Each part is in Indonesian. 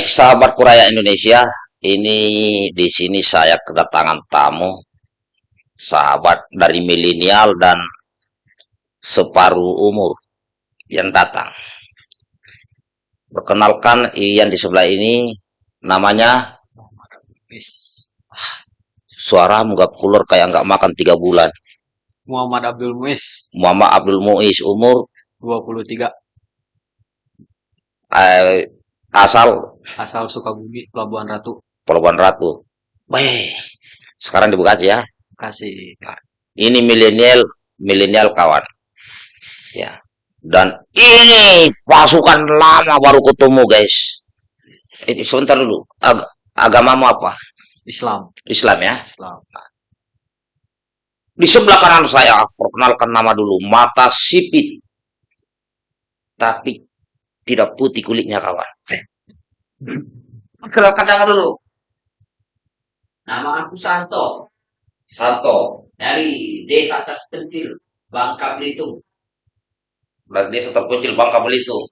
Baik, sahabat Kuraya Indonesia, ini di sini saya kedatangan tamu, sahabat dari milenial dan separuh umur yang datang. Perkenalkan yang di sebelah ini namanya suara nggak keluar kayak nggak makan tiga bulan. Muhammad Abdul Muiz, Muhammad Abdul Muiz umur 23, eh, asal asal Sukabumi, Pelabuhan Ratu. Pelabuhan Ratu. Weh, sekarang di Bekasi ya. Kasih. Ini milenial, milenial kawan. Ya. Dan ini pasukan lama baru ketemu guys. Ini sebentar dulu. Ag agamamu apa? Islam, Islam ya. Islam. Di sebelah kanan saya, perkenalkan nama dulu. Mata sipit. Tapi tidak putih kulitnya kawan. Perkenalkan nama dulu. Nama aku Santo Santo. dari desa terpencil Bangka Belitung. Dari desa terpencil Bangka Belitung.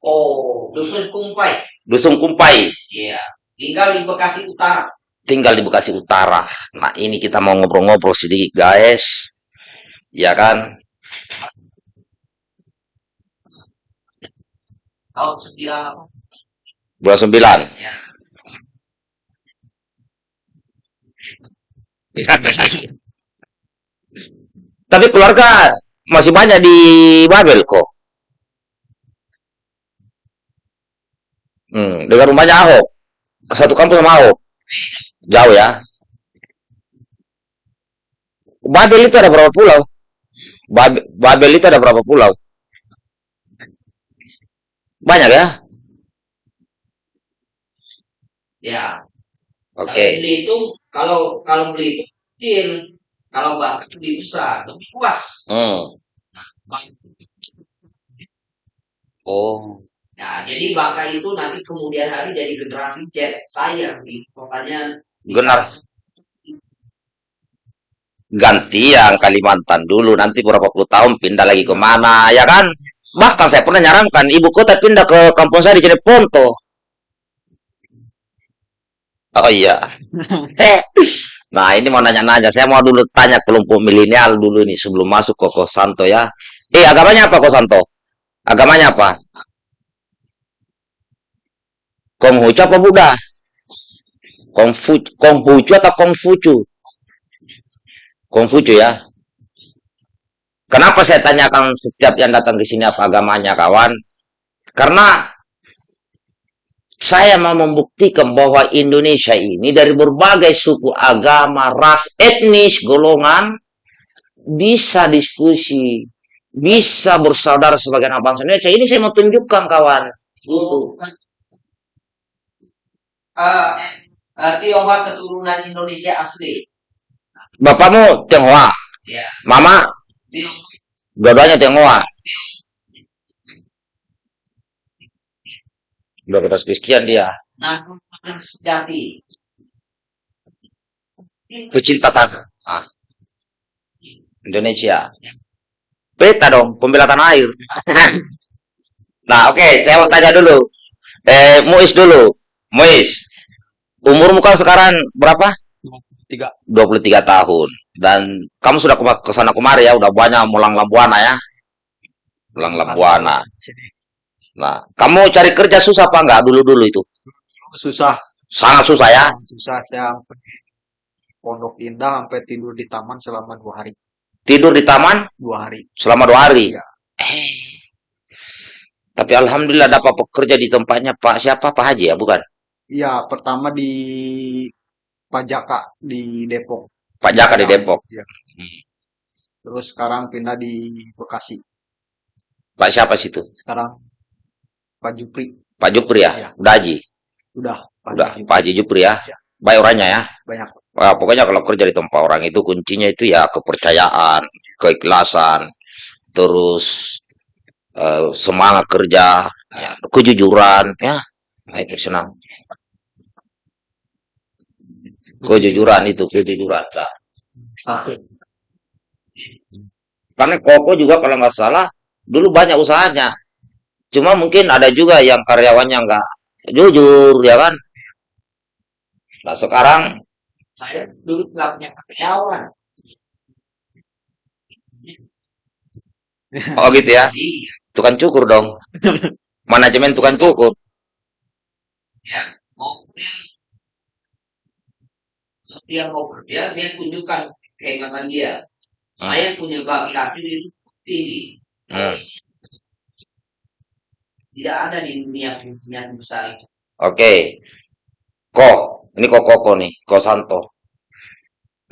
Oh, dusun Kumpai. Dusun Kumpai. Iya, tinggal di Bekasi Utara. tinggal di Bekasi Utara. Nah, ini kita mau ngobrol-ngobrol sedikit, guys. Ya kan? Tahun sembilan apa? Bulan 9. Ya. Tapi keluarga masih banyak di Babel kok. Hmm, dengan rumahnya Ahok. Satu kampung sama Ahok. Jauh ya. Babel itu ada berapa pulau? Babel, Babel itu ada berapa pulau? Banyak ya? Ya. Oke. Tapi beli itu kalau kalau beli itu kecil, kalau Bangka lebih besar, lebih luas. Hmm. Oh. Nah, jadi Bangka itu nanti kemudian hari jadi generasi Z saya, pokoknya Generasi ganti yang Kalimantan dulu nanti berapa puluh tahun pindah lagi ke mana ya kan bahkan saya pernah nyarankan ibu kota pindah ke kampung saya di Jeneponto oh iya. Nah ini mau nanya-nanya. Saya mau dulu tanya kelompok milenial dulu nih sebelum masuk ke Kosanto ya. Eh agamanya apa Kosanto agamanya apa? Konghucu apa Buddha? Kongfu Konghucu atau Kongfucu Kongfucu ya. Kenapa saya tanyakan setiap yang datang ke sini apa agamanya kawan? Karena saya mau membuktikan bahwa Indonesia ini dari berbagai suku, agama, ras, etnis, golongan bisa diskusi, bisa bersaudara sebagai anak bangsa Indonesia. Ini saya mau tunjukkan kawan. Gitu. Uh, uh, Tionghoa keturunan Indonesia asli. Bapakmu Tionghoa. Ya. Mama. Tionghoa. Tionghoa. Tionghoa. 200 sekian dia. Nah, sejati. Pecinta tanah. Ah. Indonesia. Beta dong, pembela tanah air. nah, oke, okay, saya mau tanya dulu. Eh, Muis dulu. Muis, umurmu kan sekarang berapa? 23. 23 tahun. Dan kamu sudah ke sana kemari ya, udah banyak mulang Lambuana ya. Mulang Lambuana. Nah, kamu cari kerja susah apa enggak dulu-dulu itu? Susah, Sangat susah ya. susah saya sampai Pondok Indah sampai tidur di taman selama dua hari. Tidur di taman Dua hari. selama dua hari. Iya. Eh. Tapi alhamdulillah dapat pekerja di tempatnya Pak siapa Pak Haji ya, bukan? Iya, pertama di Pajaka di Depok. Pak Jaka di Depok. Iya. Hmm. Terus sekarang pindah di Bekasi. Pak siapa situ? Sekarang Pak Jupri. Pak Jupri ya? Iya. Udah Haji? Udah. Pak Udah, Jupri. Pak Haji Jupri ya? Baik orangnya ya? Banyak. Wah, pokoknya kalau kerja di tempat orang itu kuncinya itu ya kepercayaan, keikhlasan, terus eh, semangat kerja, ya, kejujuran, ya. Nah, itu senang. Kejujuran itu, kejujuran. Nah, Satu. Karena Koko juga kalau nggak salah dulu banyak usahanya. Cuma mungkin ada juga yang karyawannya nggak jujur ya kan nah sekarang Saya dulu nggak punya karyawan. oh gitu ya Iya, tukang cukur dong manajemen tukang cukur ya. Mau dia, dia mau kerja, dia tunjukkan kehebatan dia. Hmm. Saya punya laki-laki itu tinggi. Hmm. Tidak ada di dunia dunia besar itu. oke. Kok ini kok koko nih. Kok Santo.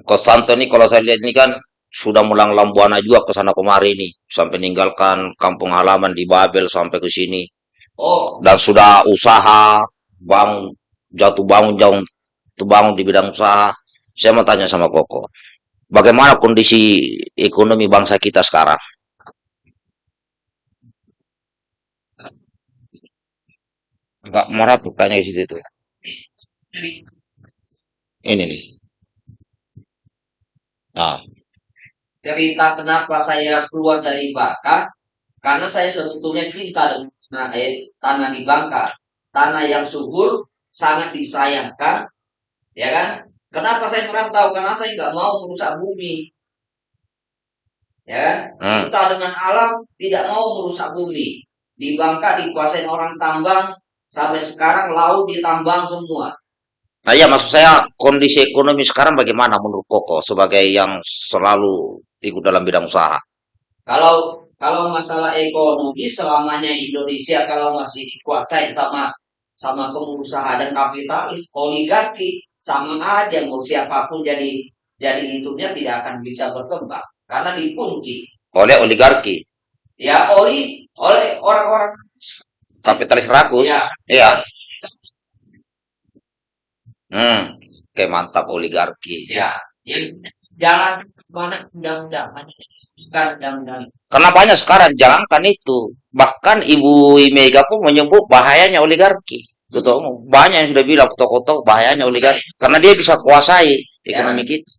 Kok Santo nih kalau saya lihat ini kan sudah mulang lambuana juga ke sana kemari nih. Sampai meninggalkan kampung halaman di Babel sampai ke sini. Oh, dan sudah usaha bangun jatuh bangun jauh bangun di bidang usaha. Saya mau tanya sama Koko bagaimana kondisi ekonomi bangsa kita sekarang nggak marah tuh kayaknya di situ tuh jadi ini nih. Nah. Cerita kenapa saya keluar dari Bangka karena saya sebetulnya cinta dengan eh, tanah di Bangka tanah yang subur sangat disayangkan ya kan? Kenapa saya merantau karena saya nggak mau merusak bumi. Ya kan? Hmm. cinta dengan alam tidak mau merusak bumi. Di Bangka dikuasain orang tambang sampai sekarang laut ditambang semua. Nah iya maksud saya kondisi ekonomi sekarang bagaimana menurut Koko sebagai yang selalu ikut dalam bidang usaha? Kalau kalau masalah ekonomi selamanya Indonesia kalau masih dikuasai sama sama pengusaha dan kapitalis oligarki sama aja mau siapa pun jadi jadi itunya tidak akan bisa berkembang. Karena dikunci. Oleh oligarki? Ya oli oleh orang-orang kapitalis rakus? Ya iya. Hmm oke mantap oligarki. Ya yang jalan mana? Undang-undang. Undang-undang. Karena banyak sekarang, jangankan itu. Bahkan Ibu Mega pun menyebut bahayanya oligarki. Ketua umum. Banyak yang sudah bilang tokoh-tokoh bahayanya oligarki. Karena dia bisa kuasai ekonomi kita.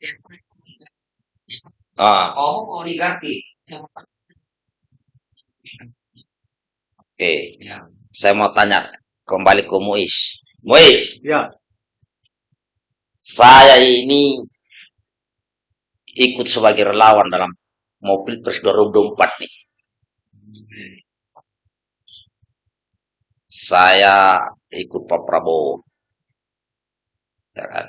kita Ah, oligarki oke. ya Saya mau tanya kembali ke Muiz. Muiz, Ya, saya ini ikut sebagai relawan dalam mau Pilpres 2024 nih. Saya ikut Pak Prabowo. Ya kan?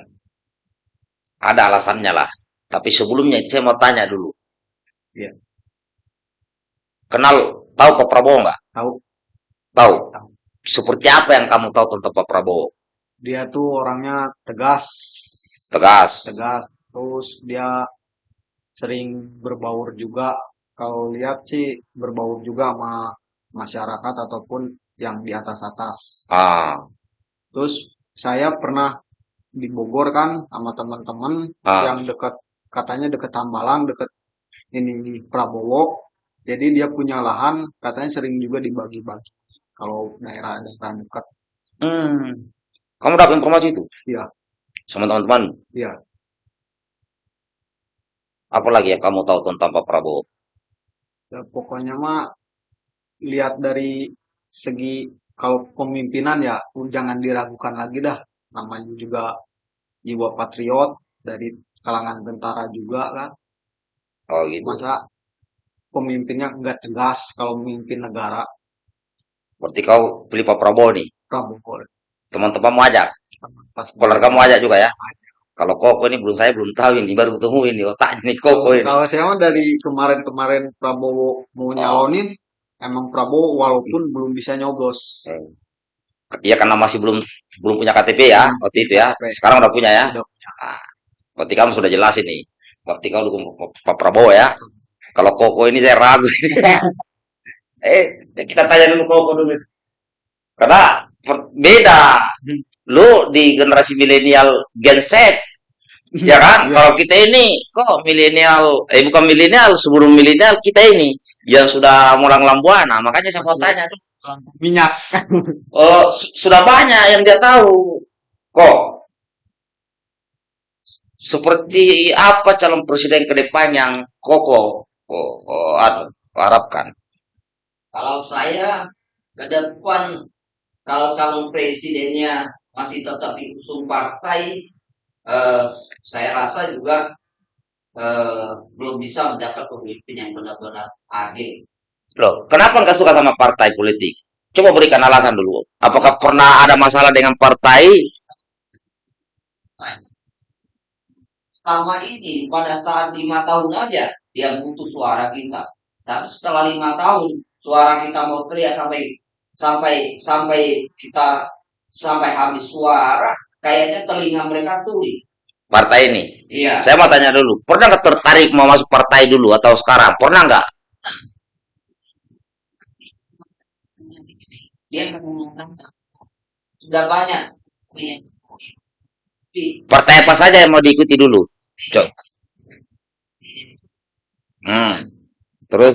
Ada alasannya lah. Tapi sebelumnya itu saya mau tanya dulu. Iya. Kenal, tahu Pak Prabowo nggak? tahu Tahu. Tahu. Seperti apa yang kamu tahu tentang Pak Prabowo? dia tuh orangnya tegas, Tegas. tegas. Terus dia sering berbaur juga. Kalau lihat sih berbaur juga sama masyarakat ataupun yang di atas-atas. Ah, Terus saya pernah di Bogor kan sama teman-teman ah. yang dekat katanya dekat Tambalang, dekat ini Prabowo. Jadi dia punya lahan, katanya sering juga dibagi-bagi. Kalau daerah-daerah dekat, Hmm. Kamu dapat informasi itu? Iya. Sama teman-teman? Iya. Apa lagi yang kamu tahu tentang Pak Prabowo? ya pokoknya mah lihat dari segi kalau pemimpinan ya jangan diragukan lagi dah. Namanya juga jiwa patriot dari kalangan tentara juga kan. Oh gitu. Masa pemimpinnya nggak tegas kalau memimpin negara. Berarti kau pilih Pak Prabowo nih. Prabowo Teman-teman mau ajak. pas Keluarga mau ajak juga ya. Kalau Koko ini belum saya belum tahu ini baru ketemu ini otaknya nih Koko ini. Kalau saya mah dari kemarin-kemarin Prabowo mau nyalonin, emang Prabowo walaupun belum bisa nyoblos. Iya karena masih belum belum punya KTP ya waktu itu ya. Sekarang udah punya ya. Udah Ah, berarti kamu sudah jelas ini. Berarti kau dukung Pak Prabowo ya. Kalau Koko ini saya ragu. eh kita tanya dulu Koko dulu. Karena beda. Lu di generasi milenial Gen Z ya kan? Iya. Kalau kita ini kok milenial, eh bukan milenial, sebelum milenial kita ini yang sudah mulang lambuana. Makanya saya mau tanya, Minyak. oh su- sudah banyak yang dia tahu. Kok seperti apa calon presiden ke depan yang kokoh, oh, oh, anu, harapkan? Kalau saya ke depan kalau calon presidennya masih tetap diusung partai, eh, saya rasa juga eh, belum bisa mendapat pemimpin yang benar-benar adil. Loh, kenapa nggak suka sama partai politik? Coba berikan alasan dulu. Apakah pernah ada masalah dengan partai? Selama ini pada saat lima tahun aja dia butuh suara kita. Tapi setelah lima tahun suara kita mau teriak sampai sampai sampai kita sampai habis suara, kayaknya telinga mereka tuli. Partai ini. Iya. Saya mau tanya dulu, pernah nggak tertarik mau masuk partai dulu atau sekarang? Pernah nggak? Dia sudah banyak Partai apa saja yang mau diikuti dulu? Coba. Hmm. Terus?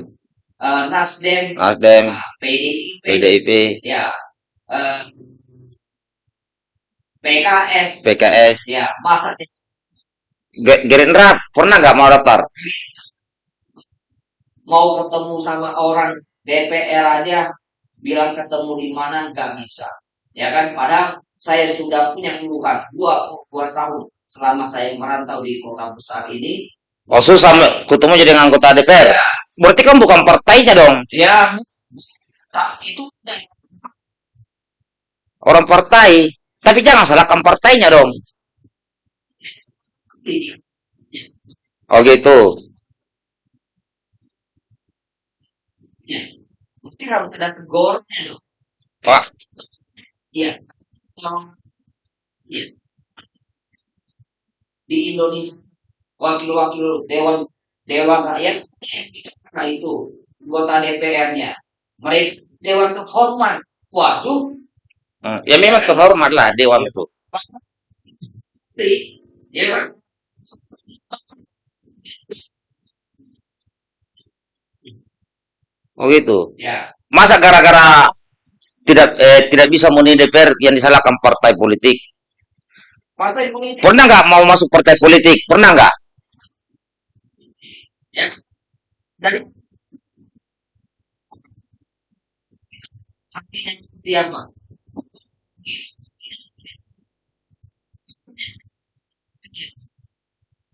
Eh, Nasdem, Nasdem, nah, PDIP, PDIP, ya, eh, PKS, PKS, ya, masa Ge- Gerindra pernah nggak mau daftar? mau ketemu sama orang DPR aja bilang ketemu di mana nggak bisa. Ya kan? Padahal saya sudah punya keluhan dua dua tahun selama saya merantau di kota besar ini Oh susah ketemu jadi anggota DPR. Berarti kan bukan partainya dong. ya tak itu Orang partai. Tapi jangan salahkan partainya dong. Oh gitu. mesti harus ada tegurnya loh Pak, iya Kalau- iya. di Indonesia wakil-wakil dewan dewan rakyat bicara itu anggota DPR-nya mereka dewan terhormat waduh Hmm, ya memang terhormat lah dewan itu. ya kan Oh gitu. ya Masa gara-gara tidak eh, tidak bisa memenuhi DPR yang disalahkan partai politik? partai politik Pernah nggak mau masuk partai politik? Pernah nggak? ya dari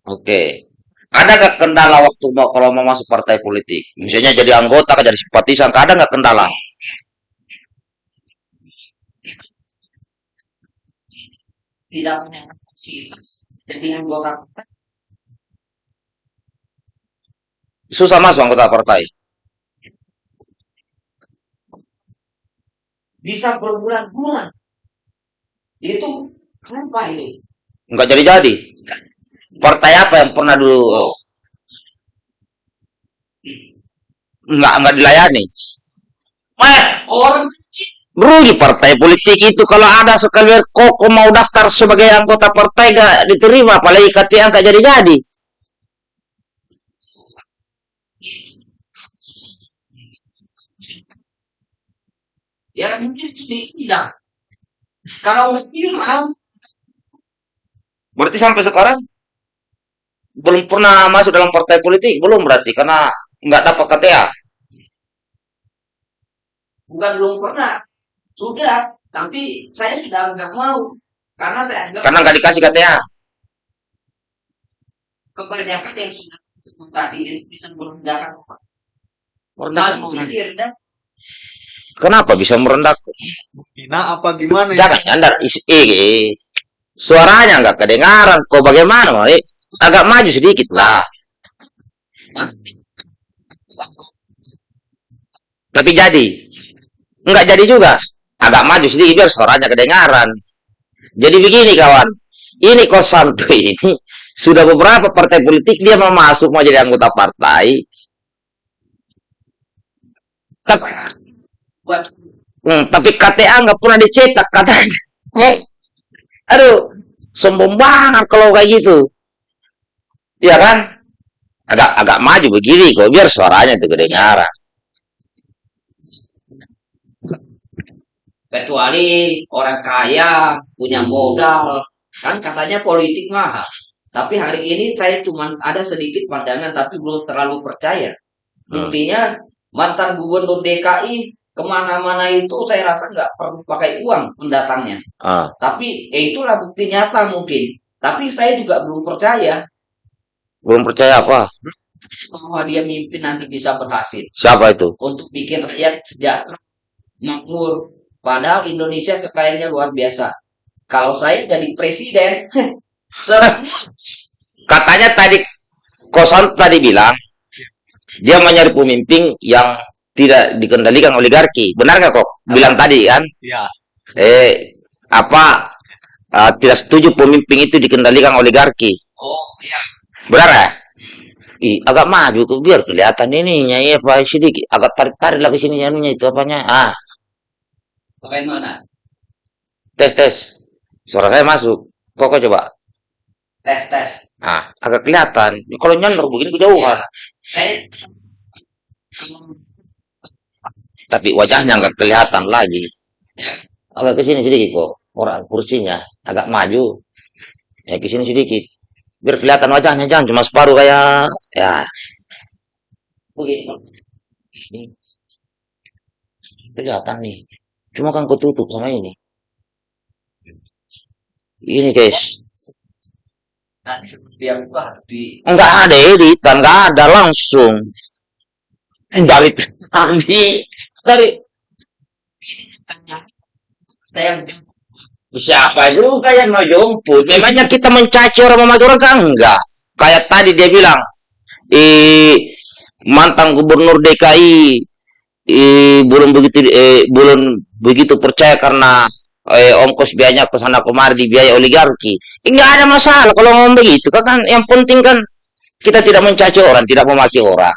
Oke. Ada nggak kendala waktu mau kalau mau masuk partai politik? Misalnya jadi anggota, jadi simpatisan, ada nggak kendala? Tidak punya kapasitas jadi anggota partai Susah masuk anggota partai. bisa berbulan-bulan itu apa itu Nggak jadi-jadi. Partai apa yang pernah dulu nggak nggak dilayani? Eh, orang kecil Rugi partai politik itu kalau ada sekali koko mau daftar sebagai anggota partai gak diterima, apalagi KTA gak jadi-jadi. ya mungkin tidak kalau tidak Berarti sampai sekarang belum pernah masuk dalam partai politik, belum berarti karena nggak dapat KTA. bukan belum pernah sudah tapi saya sudah nggak mau karena saya anggap Karena nggak dikasih KTA. kebanyakan yang sudah disebut tadi itu bisa merendahkan orang. Merendahkan direndah, Kenapa bisa merendah? Hina apa gimana ya? Jangan nyandar is- eh, eh. Suaranya nggak kedengaran. Kok bagaimana? Mau? Eh, Agak maju sedikit lah. Tapi jadi. Nggak jadi juga. Agak maju sedikit biar suaranya kedengaran. Jadi begini kawan. Ini kok Santo ini sudah beberapa partai politik dia mau masuk mau jadi anggota partai. Tapi, hmm, tapi KTA nggak pernah dicetak katanya. Eh, aduh, sombong banget kalau kayak gitu. Iya kan? Agak agak maju begini kok biar suaranya itu kedengaran. Kecuali orang kaya punya modal kan katanya politik mahal tapi hari ini saya cuma ada sedikit pandangan tapi belum terlalu percaya Hmm. buktinya mantan gubernur DKI ke mana-mana itu saya rasa nggak perlu pakai uang pendatangnya. Ah, Tapi ya itulah bukti nyata mungkin. Tapi saya juga belum percaya belum percaya apa? bahwa dia mimpi nanti bisa berhasil Siapa itu? untuk bikin rakyat sejahtera, makmur. Padahal Indonesia kekayaannya luar biasa. Kalau saya jadi presiden, Katanya tadi Kosan tadi bilang dia mau nyari pemimpin yang tidak dikendalikan oligarki. Benar nggak kok? Bilang tadi kan? Ya. Eh apa eh, tidak setuju pemimpin itu dikendalikan oligarki. oh ya Benar ya? Ih, agak maju tuh biar kelihatan ininya ya Pak sedikit agak tarik tarik lagi sini anunya itu apanya ah bagaimana? tes tes suara saya masuk. Pokok coba. Tes tes. ah agak kelihatan. Kalau nyandor begini kejauhan. Saya tapi wajahnya nggak kelihatan lagi. Agak ke sini sedikit kok. Orang kursinya agak maju. Ya ke sini sedikit. Biar kelihatan wajahnya jangan cuma separuh kayak ya. Begini. ini. Kelihatan nih cuma kan ketutup sama ini. Ini guys. Nanti seperti yang gua di nggak ada editan nggak ada langsung. Dari tadi. Dari Siapa juga yang mau jemput? Memangnya kita mencaci orang memakai orang kan? Enggak? Kayak tadi dia bilang, eh mantan gubernur DKI eh, belum begitu eh, belum begitu percaya karena eh, ongkos biayanya ke sana kemari di biaya oligarki. Enggak ada masalah kalau ngomong begitu. Kan, kan yang penting kan kita tidak mencaci orang, tidak memaki orang.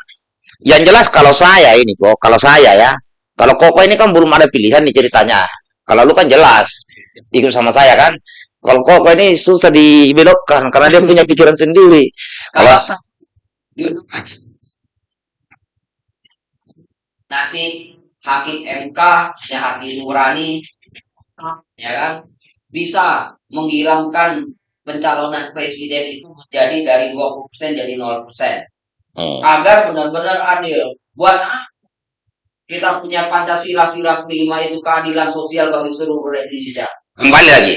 Yang jelas kalau saya ini kok, kalau saya ya, kalau Koko ini kan belum ada pilihan nih ceritanya. Kalau lu kan jelas ikut sama saya kan. Kalau Koko ini susah dibelokkan karena dia punya pikiran sendiri. kalau Kalau sa- duduk aja. Nanti hakim MK ya hati nurani ya kan bisa menghilangkan pencalonan presiden itu menjadi dari 20% jadi 0% Hmm. agar benar-benar adil buat kita punya Pancasila sila kelima itu keadilan sosial bagi seluruh rakyat Indonesia kembali lagi.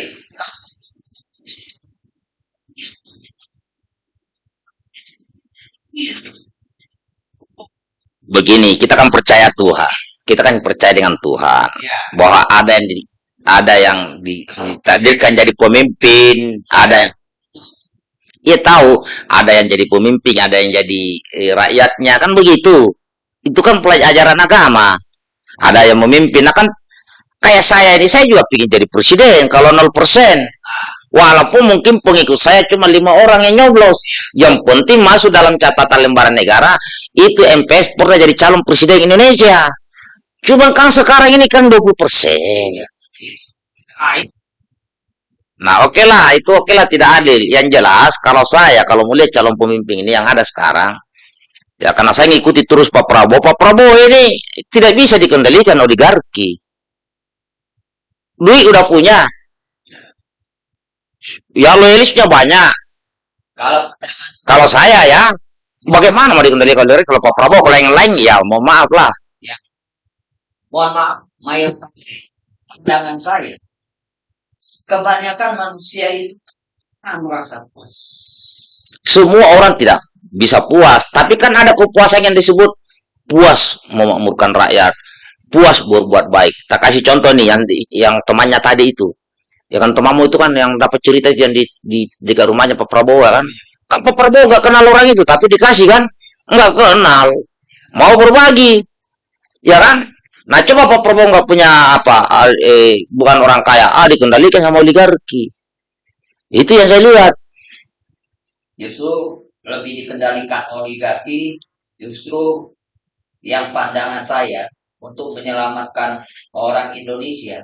Begini, kita kan percaya Tuhan. Kita kan percaya dengan Tuhan ya bahwa ada yang di, ada yang ditakdirkan jadi pemimpin, ada yang Ia tahu ada yang jadi pemimpin, ada yang jadi eh, rakyatnya kan begitu. Itu kan pelajaran agama. Ada yang memimpin, nah kan kayak saya ini saya juga ingin jadi presiden kalau 0%. Walaupun mungkin pengikut saya cuma lima orang yang nyoblos. Yang penting masuk dalam catatan lembaran negara, itu MPS pernah jadi calon presiden Indonesia. Cuma kan sekarang ini kan 20%. ah, itu Nah oke lah, itu oke lah tidak adil. Yang jelas kalau saya, kalau melihat calon pemimpin ini yang ada sekarang, ya karena saya ngikuti terus Pak Prabowo, Pak Prabowo ini tidak bisa dikendalikan oligarki. Duit udah punya. Ya loyalisnya banyak. kalau Kalau saya ya, bagaimana mau dikendalikan oligarki? Kalau Pak Prabowo, kalau yang lain ya mau maaf lah. mohon maaf mayoritas pandangan saya kebanyakan manusia itu kan merasa puas Semua orang tidak bisa puas, tapi kan ada kepuasan yang disebut puas memakmurkan rakyat, puas berbuat baik. Tak kasih contoh nih yang yang temannya tadi itu. Ya kan temanmu itu kan yang dapat cerita yang di di dekat rumahnya Pak Prabowo kan. Kan Pak Prabowo nggak kenal orang itu, tapi dikasih kan nggak kenal. Mau berbagi, ya kan? Nah coba Pak Prabowo nggak punya apa, ah, eh, bukan orang kaya, ah dikendalikan sama oligarki. Itu yang saya lihat. justru lebih dikendalikan oligarki justru yang pandangan saya untuk menyelamatkan orang Indonesia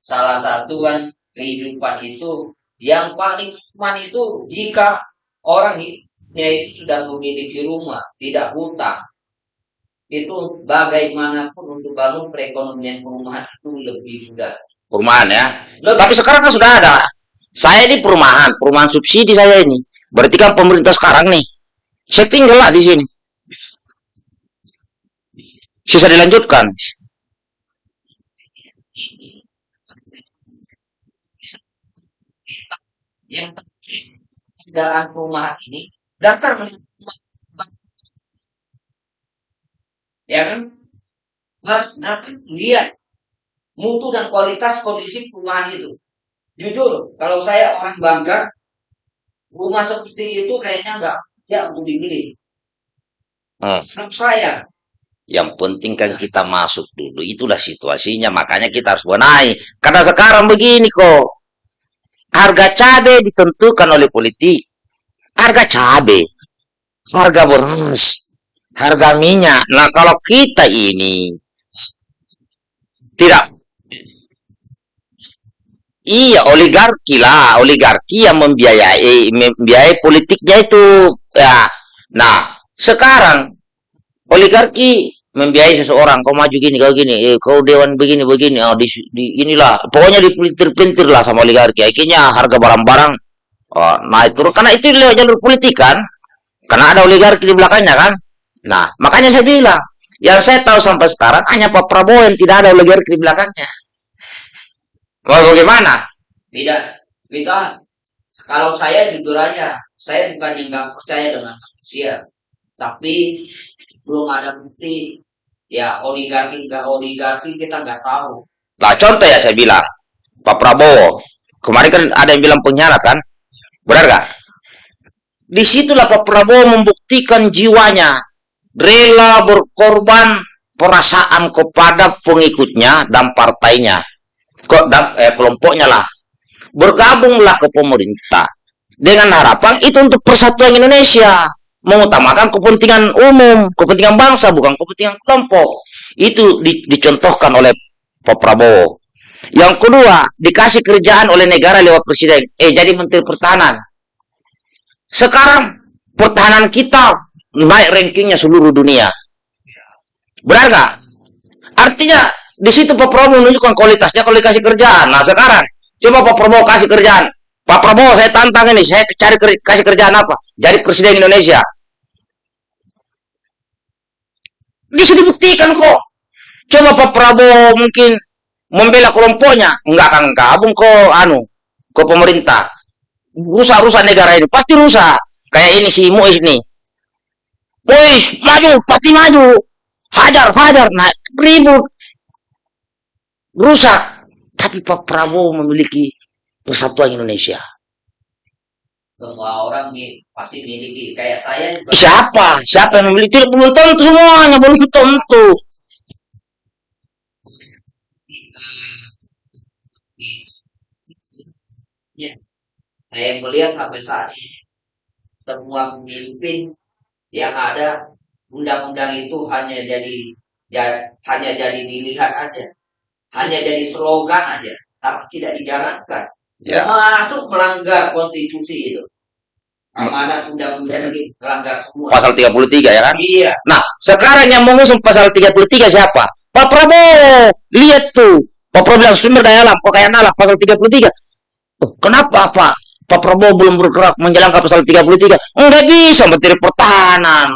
salah satu kan kehidupan itu yang paling aman itu jika orang hidupnya itu sudah memiliki rumah tidak hutang itu bagaimanapun untuk bangun perekonomian perumahan itu lebih mudah Perumahan ya. Lebih- Tapi sekarang kan sudah ada. Saya ini perumahan, perumahan subsidi saya ini. Berarti kan pemerintah sekarang nih. Saya tinggal lah di sini. Sisa dilanjutkan. Yang kendaraan perumahan ini datang ya kan datang lihat mutu dan kualitas kondisi perumahan itu jujur kalau saya orang Bangka rumah seperti itu kayaknya nggak ya untuk dimiliki Hmm. Saya Yang penting kan kita masuk dulu. Itulah situasinya. Makanya kita harus benahi. Karena sekarang begini kok. Harga cabai ditentukan oleh politik. Harga cabai. Harga beras. Harga minyak. Nah kalau kita ini. Tidak. Iya oligarki lah. Oligarki yang membiayai, membiayai politiknya itu. Ya. Nah sekarang oligarki membiayai seseorang, kau maju gini, kau gini, eh, kau dewan begini begini, oh, di, di inilah, pokoknya dipelintir-pelintir lah sama oligarki. Akhirnya harga barang-barang oh, naik turun karena itu lewat jalur politik kan, karena ada oligarki di belakangnya kan. Nah, makanya saya bilang, yang saya tahu sampai sekarang hanya Pak Prabowo yang tidak ada oligarki di belakangnya. Mau bagaimana? tidak kita kalau saya jujur aja saya bukan yang nggak percaya dengan manusia tapi belum ada bukti. Ya oligarki nggak oligarki kita nggak tahu. Nah, contoh ya saya bilang, Pak Prabowo, kemarin kan ada yang bilang pengkhianat kan? Benar gak? Di situlah Pak Prabowo membuktikan jiwanya, rela berkorban perasaan kepada pengikutnya dan partainya, kok dan eh, kelompoknya lah, bergabunglah ke pemerintah. Dengan harapan itu untuk persatuan Indonesia, mengutamakan kepentingan umum, kepentingan bangsa bukan kepentingan kelompok. Itu di- dicontohkan oleh Pak Prabowo. Yang kedua, dikasih kerjaan oleh negara lewat presiden. Eh, jadi menteri pertahanan. Sekarang, pertahanan kita naik rankingnya seluruh dunia. Benar nggak? Artinya, di situ Pak Prabowo menunjukkan kualitasnya kalau dikasih kerjaan. Nah, sekarang, coba Pak Prabowo kasih kerjaan. Pak Prabowo, saya tantang ini. Saya cari kasih kerjaan apa? Jadi presiden Indonesia. Bisa dibuktikan kok. Coba Pak Prabowo mungkin membela kelompoknya, enggak akan gabung ke anu ke pemerintah. Rusak-rusak negara ini pasti rusak. Kayak ini si Muiz ini. Muiz maju, pasti maju. Hajar, hajar, naik ribut. Rusak. Tapi Pak Prabowo memiliki persatuan Indonesia. semua orang pasti miliki kayak saya juga Siapa? Siapa yang memiliki? Tidak belum tentu semuanya, belum tentu. Ya. saya melihat sampai saat ini semua pemimpin yang ada undang-undang itu hanya jadi ya, hanya jadi dilihat aja hanya jadi slogan aja tapi tidak dijalankan Ya. termasuk melanggar konstitusi itu amanat undang-undang ini melanggar semua Pasal 33 ya kan? iya Nah, sekarang yang mengusung pasal 33 siapa? Pak Prabowo. Lihat tuh. Pak Prabowo bilang sumber daya alam, kekayaan alam, pasal 33. Oh, kenapa Pak? Pak Prabowo belum bergerak menjalankan pasal 33? Enggak bisa, Menteri Pertahanan.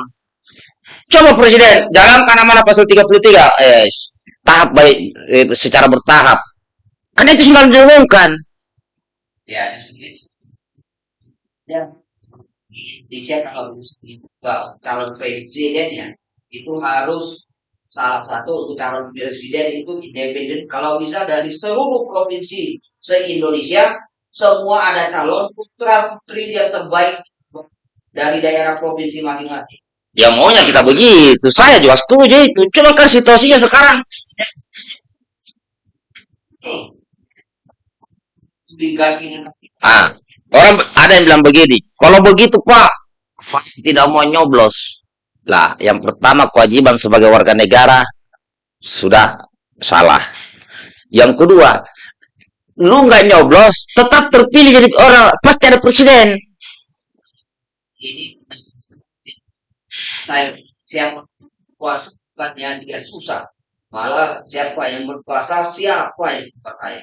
Coba Presiden, jalankan amanah pasal 33. Eh, tahap baik, eh, secara bertahap. Karena itu sudah diumumkan. Ya segitu ya. Dicek kalau kalau calon presidennya itu harus salah satu untuk calon presiden itu independen. Kalau bisa dari seluruh provinsi se Indonesia semua ada calon putra putri yang terbaik dari daerah provinsi masing-masing. Ya maunya kita begitu. Saya juga setuju itu. Cuma kan situasinya sekarang Ah, orang ada yang bilang begini, kalau begitu Pak, saya tidak mau nyoblos. Lah, yang pertama kewajiban sebagai warga negara sudah salah. Yang kedua, lu nggak nyoblos, tetap terpilih jadi orang, pasti ada presiden. ini saya siapa kuasa bukannya dia susah malah siapa yang berkuasa siapa yang berkaya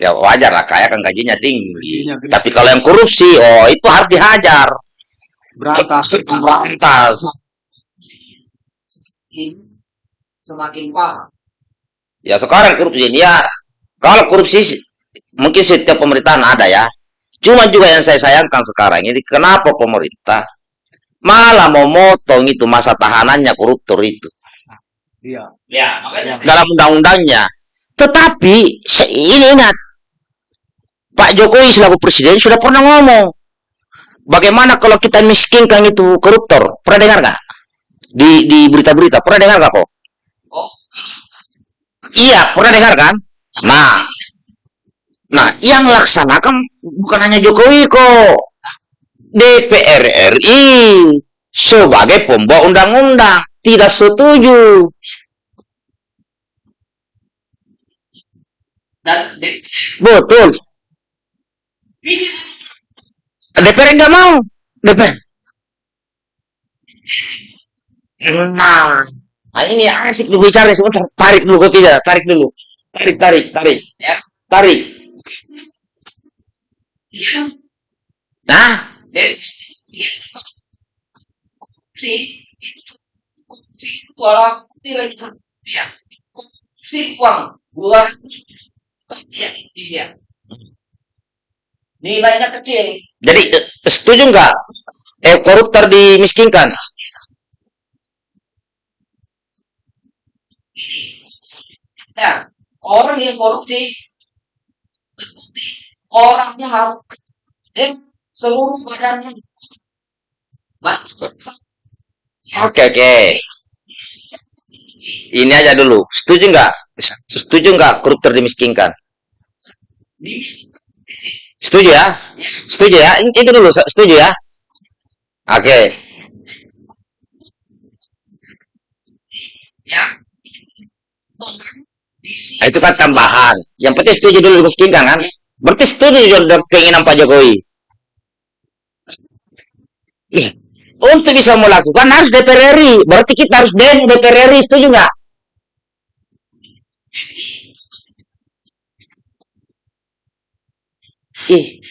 Ya wajar lah, kaya kan gajinya tinggi. Gajinya. Tapi kalau yang korupsi, oh itu harus dihajar. Berantas. Berantas. ini semakin parah. Ya sekarang korupsi ya kalau korupsi mungkin setiap pemerintahan ada ya. Cuma juga yang saya sayangkan sekarang ini kenapa pemerintah malah mau motong itu masa tahanannya koruptor itu Iya. Ya, makanya dalam undang-undangnya. Tetapi ini ingat Pak Jokowi selaku presiden sudah pernah ngomong bagaimana kalau kita miskinkan itu koruptor. Pernah dengar nggak? Di di berita-berita pernah dengar nggak kok? Oh. Iya, pernah dengar kan? Nah, nah yang laksanakan bukan hanya Jokowi kok, DPR RI sebagai pembawa undang-undang tidak setuju. Dan Betul. DPR nggak mau. DPR. Nah, nah ini asik dulu bicara sebentar. Tarik dulu kopinya, tarik dulu. Tarik, tarik, tarik. Ya. Tarik. ya, Nah, dan si itu si walau nilai ya si uang dua ya nilainya kecil jadi eh, setuju nggak? Eh, koruptor dimiskinkan. Nah, orang yang korupsi terbukti orangnya harus dan seluruh badannya Ba- Oke, oke. Ini aja dulu. Setuju nggak? Setuju nggak koruptor dimiskinkan? Setuju ya? Setuju ya? Itu dulu, se- setuju ya? Oke. sini Nah, itu kan tambahan. Yang penting setuju dulu dimiskinkan kan? Berarti setuju dengan keinginan Pak Jokowi. Untuk bisa melakukan harus DPR RI. Berarti kita harus demo DPR RI. Setuju nggak? Ih,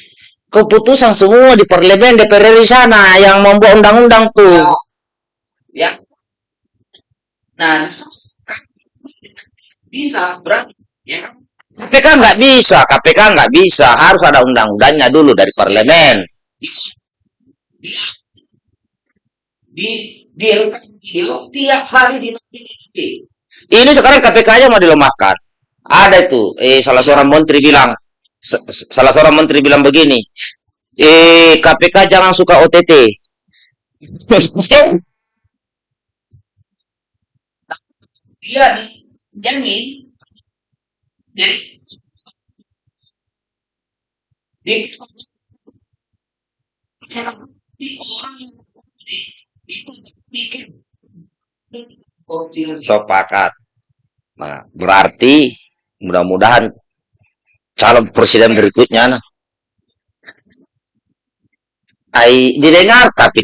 keputusan semua di parlemen DPR RI sana yang membuat undang-undang tuh. ya nah justru kan bisa berarti ya kan KPK nggak bisa, KPK nggak bisa. Harus ada undang-undangnya dulu dari parlemen. di di di rekam video tiap hari di. Ini sekarang KPK aja mau dilemahkan. Ada itu, eh salah seorang menteri bilang, salah seorang menteri bilang begini, eh KPK jangan suka OTT. dia dijamin di di Sepakat. Nah, berarti mudah-mudahan calon presiden berikutnya nah, ai didengar tapi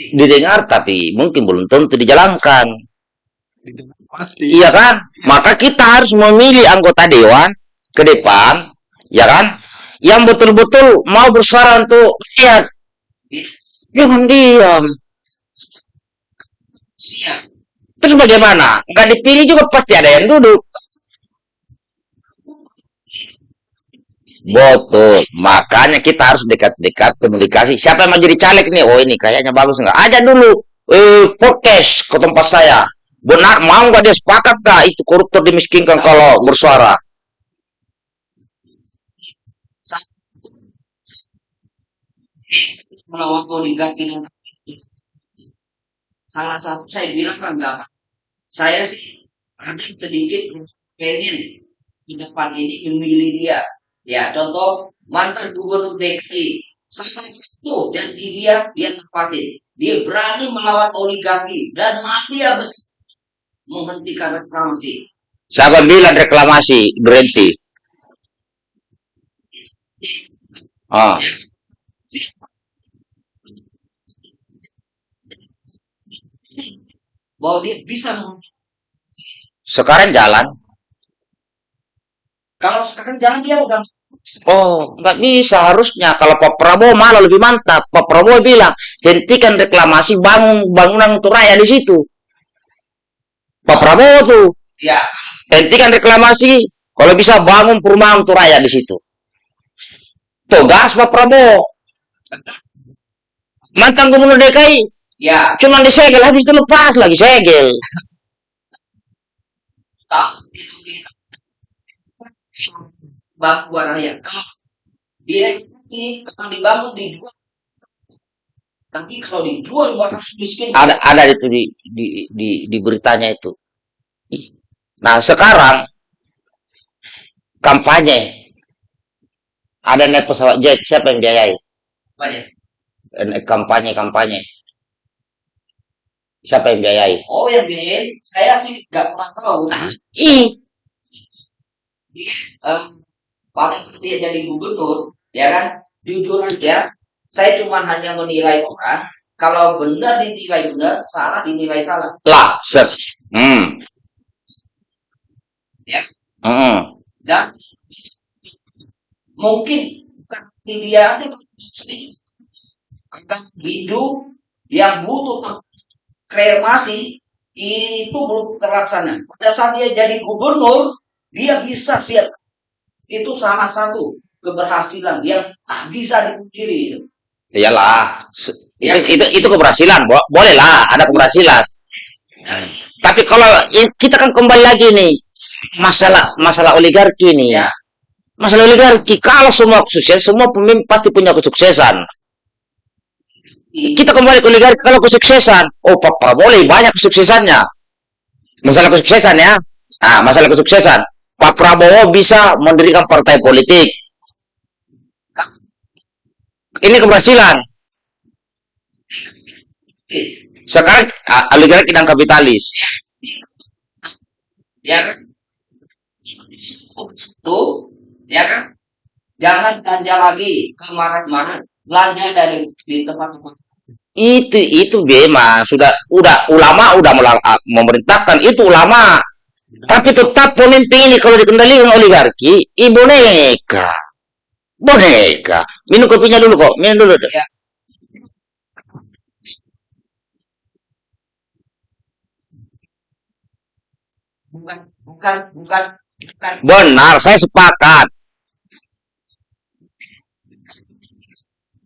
didengar tapi mungkin belum tentu dijalankan. Pasti. Iya kan? Maka kita harus memilih anggota dewan ke depan, ya kan? Yang betul-betul mau bersuara untuk rakyat. Jangan diam. siap Terus bagaimana? Nggak dipilih juga pasti ada yang duduk. Betul. Makanya kita harus dekat-dekat komunikasi. Siapa yang mau jadi caleg nih? Oh ini kayaknya bagus nggak? Aja dulu. Eh, podcast ke tempat saya. Benar, mau nggak dia sepakat nggak itu koruptor dimiskinkan kalau bersuara? melawan oligarki dan salah satu saya bilang kan enggak saya sih ada sedikit pengen di depan ini memilih dia ya contoh mantan gubernur DKI salah satu janji dia dia tepatin dia berani melawan oligarki dan mafia besar. Menghentikan reklamasi. Siapa bilang reklamasi? Berhenti? Ah, bahwa dia bisa sekarang jalan. kalau sekarang jangan dia udah Oh, nggak bisa harusnya. Kalau Pak Prabowo malah lebih mantap. Pak Prabowo bilang, hentikan reklamasi, bangun bangunan untuk rakyat di situ. Pak Prabowo tuh, Ya, hentikan reklamasi, kalau bisa bangun perumahan untuk rakyat di situ. Tuh, gas Pak Prabowo. Mantan gubernur DKI, ya, cuma disegel, habis itu lepas lagi segel. tak itu bantuan rakyat. Kalau dia ini kalau dibangun dijual, tapi kalau dijual buat rakyat miskin, Ada ada itu di di di, di beritanya itu. Ih. Nah, sekarang kampanye ada naik pesawat jet, siapa yang biayai? banyak. Eh, naik kampanye kampanye. Siapa yang biayai? Oh yang biayain, saya sih nggak pernah tahu. Ih, Em, pada saat dia jadi gubernur, ya kan, jujur aja, saya cuma hanya menilai orang. Kalau benar dinilai benar, salah dinilai salah. lah, set. Hmm. Ya. Hmm. Dan mungkin bukan di dia akan hidup yang butuh kremasi itu belum terlaksana. Pada saat dia jadi gubernur, dia bisa siap. Itu salah satu keberhasilan yang tak bisa dipungkiri. Iyalah. Ya. Itu, itu itu keberhasilan, Bo- boleh lah, ada keberhasilan. Tapi kalau kita kan kembali lagi nih masalah masalah oligarki nih. Ya. Masalah oligarki, kalau semua sukses, semua pemimpin pasti punya kesuksesan. Kita kembali ke oligarki kalau kesuksesan. Oh, Pak Prabowo lebih banyak kesuksesannya. Masalah kesuksesan ya. Nah, masalah kesuksesan. Pak Prabowo bisa mendirikan partai politik. Ini keberhasilan. Sekarang oligarki dan kapitalis. Ya kan? Itu, ya kan? Jangan belanja lagi ke mana-mana. Belanja dari di tempat-tempat. Itu itu memang sudah udah ulama udah ah, memerintahkan itu ulama. Tapi tetap pemimpin ini kalau dikendalikan oligarki, ibu boneka. Boneka. Minum kopinya dulu kok, minum dulu. Ya. Bukan, bukan, bukan, bukan. Benar, saya sepakat.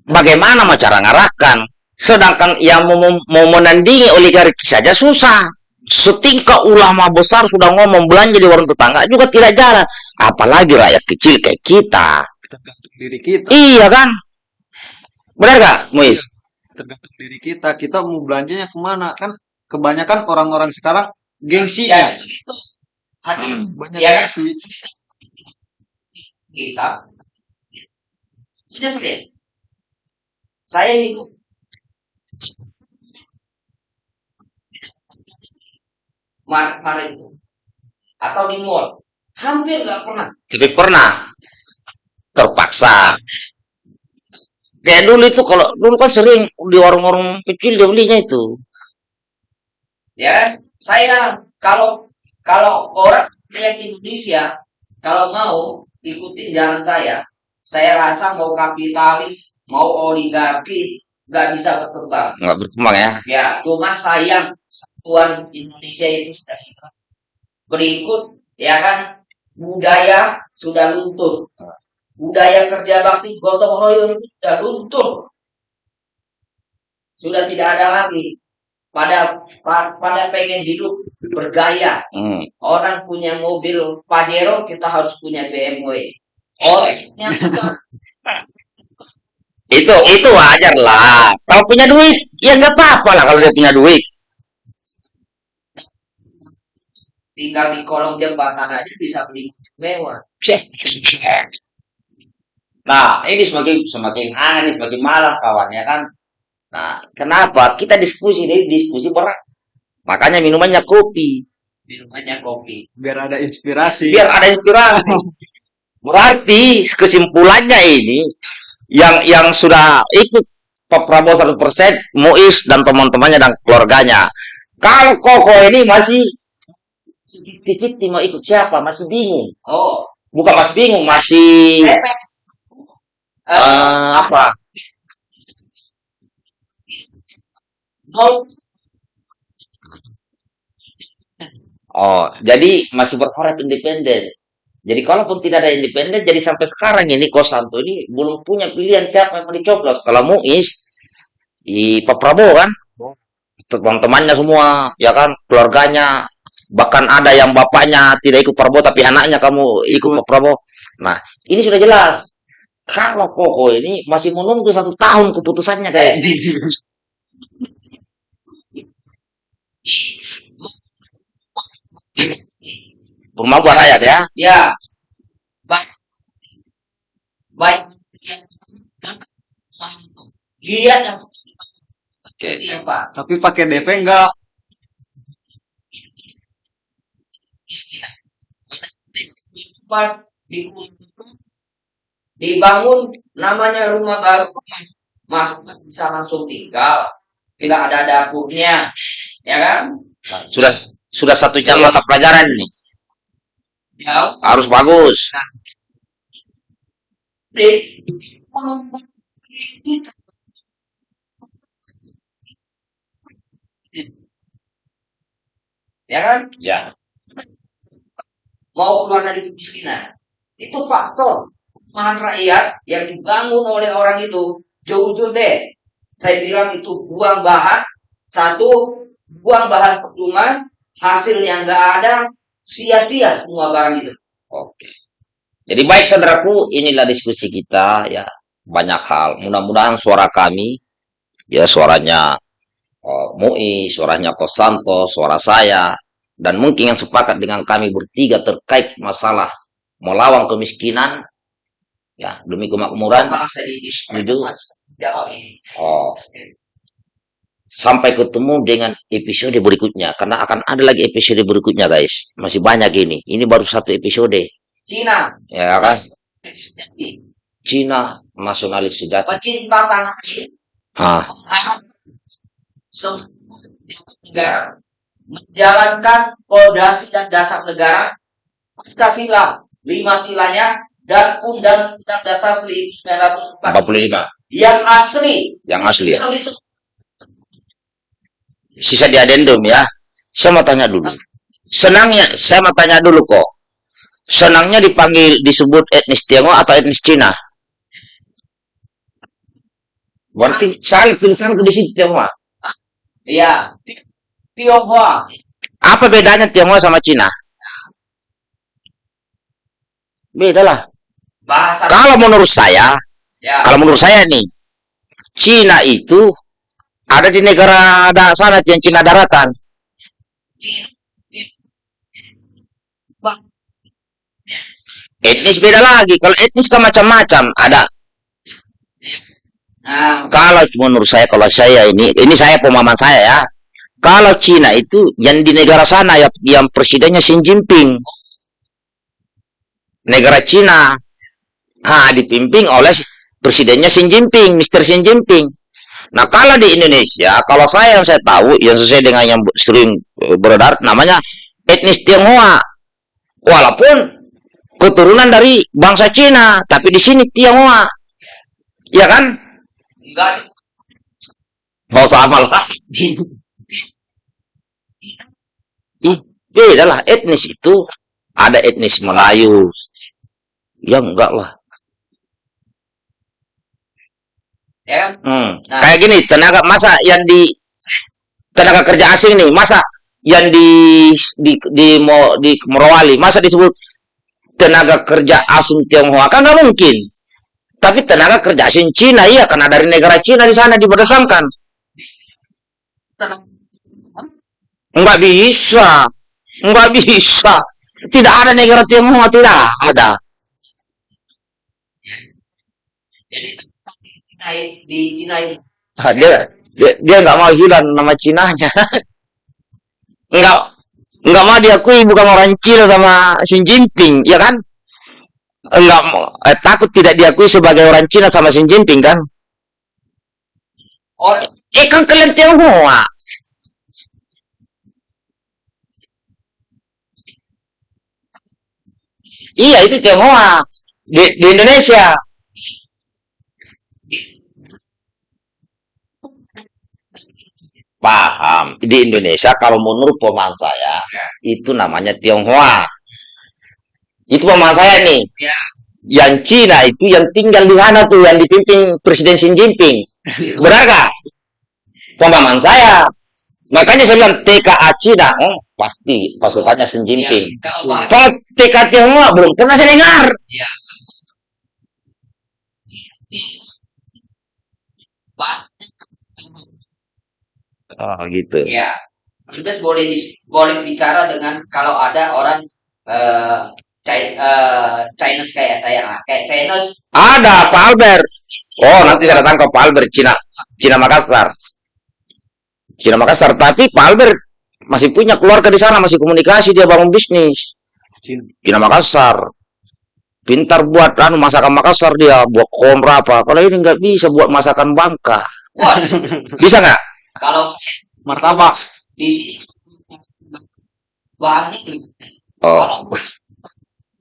Bagaimana mau cara ngarahkan? Sedangkan yang mau, mau menandingi oligarki saja susah. Setingkat ulama besar sudah ngomong belanja di warung tetangga juga tidak jalan. Apalagi rakyat kecil kayak kita. tergantung diri kita Iya kan? Benar gak, Muiz? tergantung diri kita kita mau belanjanya ke mana kan kebanyakan orang-orang sekarang gengsi Ya, ya itu. Hati banyak Ya. gengsi kita. Sudah saya. Saya hidup Maret-Maret itu. Atau di mall. Hampir nggak pernah. Tapi pernah terpaksa. Kayak dulu itu kalau dulu kan sering di warung-warung kecil dia belinya itu. ya saya kalau kalau orang yang Indonesia kalau mau ikutin jalan saya saya rasa mau kapitalis mau oligarki nggak bisa berkembang. Nggak berkembang ya. ya cuman sayang satuan Indonesia itu sudah hilang. Berikut ya kan budaya sudah luntur budaya kerja bakti gotong royong itu sudah luntur sudah tidak ada lagi. Pada pa- pada pengen hidup bergaya. Hmm. orang punya mobil Pajero kita harus punya BMW orang punya motor Itu itu wajar lah. Kalau punya duit, ya nggak apa-apa lah kalau dia punya duit. tinggal di kolong jembatan aja bisa beli mewah Nah, ini semakin semakin aneh, semakin malam kawan ya kan. Nah, kenapa kita diskusi ini diskusi berat? Makanya minumannya kopi, minumannya kopi biar ada inspirasi biar ada inspirasi. Berarti kesimpulannya ini yang yang sudah ikut Pak Prabowo 100% Muiz dan teman-temannya dan keluarganya. Kalau Koko ini masih sedikit mau ikut siapa? Masih bingung. oh Bukan masih bingung, masih Eh, eh, apa? nol Oh, jadi masih berharap independen. Jadi kalaupun tidak ada independen, jadi sampai sekarang ini Kosanto ini belum punya pilihan siapa yang mau dicoblos. Kalau Muiz, i Pak Prabowo kan, teman-temannya semua, ya kan, keluarganya, bahkan ada yang bapaknya tidak ikut Prabowo, tapi anaknya kamu ikut Pak Prabowo. Nah, ini sudah jelas. Kalau Koko ini masih menunggu satu tahun keputusannya kayak rumah buat rakyat ya. ya. Baik. Baik. Lihat yang Oke. iya pak. Tapi pakai DP enggak? Dibangun namanya rumah baru. Masuk bisa langsung tinggal. Tidak ada dapurnya. Ya kan? Sudah sudah satu jam mata pelajaran nih. Ya Harus bagus. ya kan? Ya. mau keluar dari kemiskinan. Itu faktor perumahan rakyat yang dibangun oleh orang itu. Jujur deh. Saya bilang itu buang bahan. Satu buang bahan percuma. Hasilnya nggak ada sia-sia semua barang itu Oke. Jadi baik saudaraku, inilah diskusi kita ya. Banyak hal. Mudah-mudahan suara kami ya suaranya eh, Mui, suaranya Kosanto, suara saya dan mungkin yang sepakat dengan kami bertiga terkait masalah melawan kemiskinan ya demi kemakmuran jawab ini Oh. Sampai ketemu dengan episode berikutnya. Karena akan ada lagi episode berikutnya, guys. Masih banyak ini. Ini baru satu episode. Cina Ya kan? Cina nasionalis sejati. pecinta tanah air Ah, semua negara menjalankan fondasi dan dasar negara Pancasila lima silanya dan Undang-Undang Dasar 1945 45. yang asli Yang asli ya. Sisa di adendum ya. Saya mau tanya dulu. Senangnya, saya mau tanya dulu kok. Senangnya dipanggil disebut etnis Tionghoa atau etnis Cina? Berarti saya pilih sana di situ Tionghoa. ya Ti- Tionghoa Apa bedanya Tionghoa sama Cina? Beda lah. bahasa Kalau menurut saya, ya kalau menurut saya nih, Cina itu ada di negara da sana yang Cina daratan. Etnis beda lagi. Kalau etnis kan macam-macam. Ada. nah, Kalau menurut saya, kalau saya ini, ini saya pemahaman saya ya. Kalau Cina itu yang di negara sana ya, yang presidennya Xi Jinping. Negara Cina. Ah, dipimpin oleh presidennya Xi Jinping, Mr. Xi Jinping. Nah, kalau di Indonesia, kalau saya yang saya tahu, yang sesuai dengan yang sering eh, beredar, namanya etnis Tionghoa. Walaupun keturunan dari bangsa Cina, tapi di sini Tionghoa. Ya kan? enggak Mau sama lah. Ih, beda lah etnis itu. Ada etnis Melayu. Ya enggak lah. Ya kan Hmm. Nah. Kayak gini, tenaga masa yang di tenaga kerja asing nih, masa yang di di di, Mo- di Morowali, masa disebut tenaga kerja asing Tionghoa kan nggak mungkin. Tapi tenaga kerja asing Cina iya karena dari negara Cina di sana diberdasamkan. tenang Enggak bisa. Enggak bisa. Tidak ada negara Tionghoa, tidak ada. jadi di Cina ini Ah, dia dia nggak mau hilang nama Cinanya. Enggak enggak mau diakui bukan orang Cina sama Xi Jinping, ya kan? Enggak eh, takut tidak diakui sebagai orang Cina sama Xi Jinping kan? orang Eh kan kalian Tionghoa. Iya, itu Tionghoa. Di, di Indonesia. Paham. Di Indonesia, kalau menurut pemahaman saya, itu namanya Tionghoa. Itu pemahaman saya nih. Ya. Yang Cina itu yang tinggal di sana tuh, yang dipimpin Presiden Xi Jinping. Benar gak? Pemahaman saya. Makanya saya bilang TKA Cina, oh, pasti pasukannya Xi Jinping. Ya, kalau bahasa Kalau TK Tionghoa belum pernah saya dengar. ya. Oh gitu. Ya, Mas boleh dis- boleh bicara dengan kalau ada orang eh Chi- eh, Chinese kayak saya, ah, kayak Chinese, Ada Pak Albert. Oh nanti saya datang ke Pak Albert Cina, Cina Makassar. Cina Makassar. Tapi Pak Albert masih punya keluarga di sana, masih komunikasi dia bangun bisnis. Cina Makassar. Pintar buat anu masakan Makassar dia, buat komra apa. Kalau ini nggak bisa buat masakan Bangka. wah, Bisa nggak? Kalau Martabak. di sini bahannya Oh.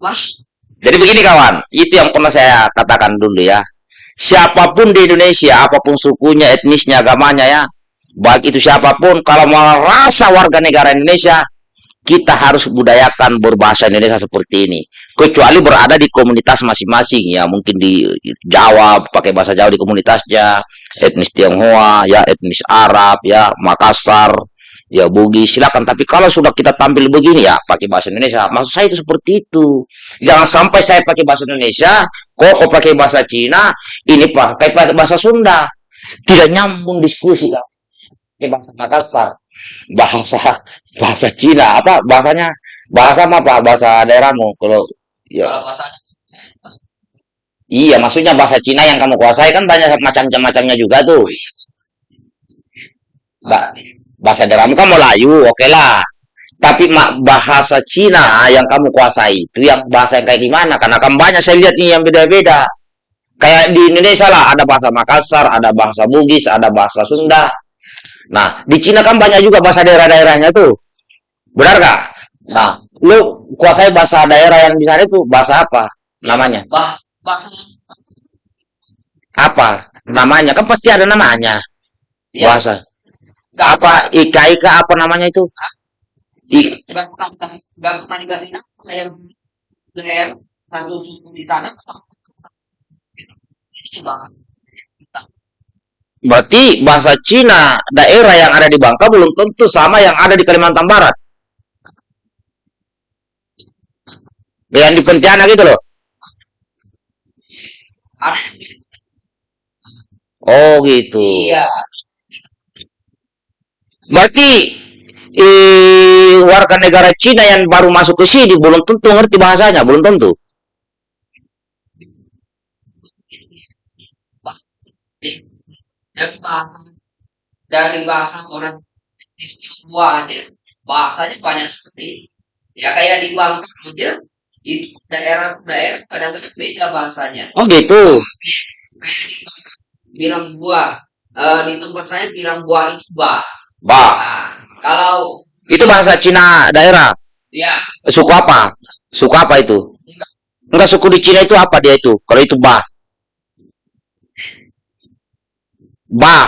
Mas, Jadi begini kawan, itu yang pernah saya katakan dulu ya. Siapa pun di Indonesia, apa pun sukunya, etnisnya, agamanya ya, baik itu siapa pun, kalau mau rasa warga negara Indonesia, kita harus budayakan berbahasa Indonesia seperti ini. Kecuali berada di komunitas masing-masing ya, mungkin di Jawa pakai bahasa Jawa di komunitasnya, etnis Tionghoa, ya etnis Arab, ya Makassar, ya Bugis, silakan. Tapi kalau sudah kita tampil begini ya, pakai bahasa Indonesia. Maksud saya itu seperti itu. Jangan sampai saya pakai bahasa Indonesia, kok kok pakai bahasa Cina, ini pakai bahasa Sunda. Tidak nyambung diskusi kan. Pakai bahasa Makassar, bahasa bahasa Cina apa bahasanya? Bahasa apa? Bahasa daerahmu kalau ya kalau bahasa iya maksudnya bahasa Cina yang kamu kuasai kan banyak macam-macamnya juga tuh. Ba- bahasa daerahmu kan Melayu, oke lah. Tapi mak bahasa Cina yang kamu kuasai itu yang bahasa yang kayak gimana? Karena kan banyak saya lihat nih yang beda-beda. Kayak di Indonesia lah ada bahasa Makassar, ada bahasa Bugis, ada bahasa Sunda. Nah, di Cina kan banyak juga bahasa daerah-daerahnya tuh. Benar gak? Nah, lu kuasai bahasa daerah yang di sana itu bahasa apa namanya? bah, bahasa Apa namanya? Kan pasti ada namanya. ya, Bahasa. nggak Apa ika-ika apa namanya itu? I, nggak pernah dikasih nggak pernah dikasih nama kayak daerah satu suku di tanah Berarti bahasa Cina daerah yang ada di Bangka belum tentu sama yang ada di Kalimantan Barat. Yang di Pontianak gitu loh. Oh gitu. iya Berarti eh, warga negara Cina yang baru masuk ke sini belum tentu ngerti bahasanya, belum tentu. dari bahasa dari bahasa orang di aja bahasanya banyak sekali ya kayak di Bangka aja itu daerah-daerah kadang-kadang beda bahasanya Oh gitu. bilang buah eh, di tempat saya bilang buah itu bah Bah, nah, kalau itu bahasa Cina daerah. ya Suku apa? Suku apa itu? Enggak suku di Cina itu apa dia itu? Kalau itu. Bah. bah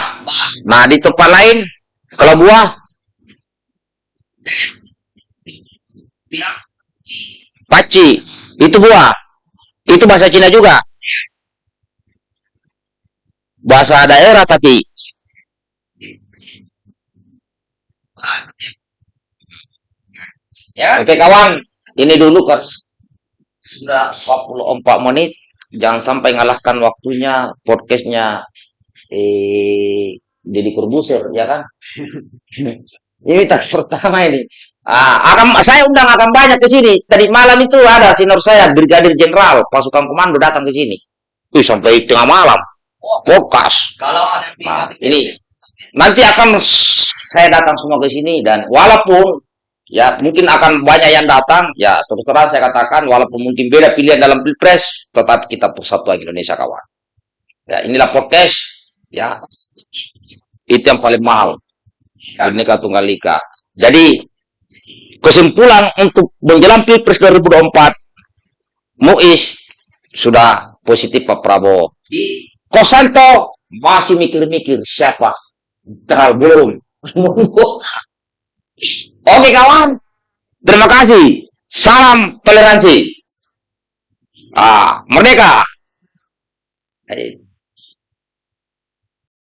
Nah, di tempat lain kalau buah bilang paci, itu buah. Itu bahasa Cina juga. Bahasa daerah tapi ya Oke kawan, ini dulu kan sudah 44 menit. Jangan sampai ngalahkan waktunya podcastnya eh Deddy Corbuzier, ya kan? ini tas pertama ini. Ah, akan saya undang akan banyak ke sini. Tadi malam itu ada senior saya, Brigadir Jenderal pasukan komando datang ke sini. Wih, sampai tengah malam. Podcast. kalau ada Nah, ini nanti akan saya datang semua ke sini dan walaupun ya mungkin akan banyak yang datang ya terus terang saya katakan walaupun mungkin beda pilihan dalam pilpres tetap kita persatuan Indonesia kawan ya inilah podcast ya itu yang paling mahal Bhinneka Tunggal Ika jadi kesimpulan untuk menjelang pilpres 2024 Muiz sudah positif Pak Prabowo. Kosanto masih mikir-mikir siapa terlalu belum. Oke kawan, terima kasih. Salam toleransi. Ah, merdeka.